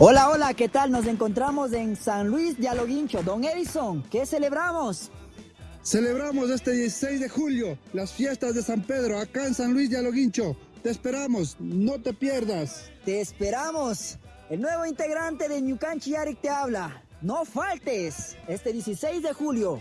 Hola, hola, ¿qué tal? Nos encontramos en San Luis de Aloguincho. Don Edison, ¿qué celebramos? Celebramos este 16 de julio las fiestas de San Pedro acá en San Luis de Aloguincho. Te esperamos, no te pierdas. Te esperamos. El nuevo integrante de Ñucanchi Yarik te habla. No faltes este 16 de julio.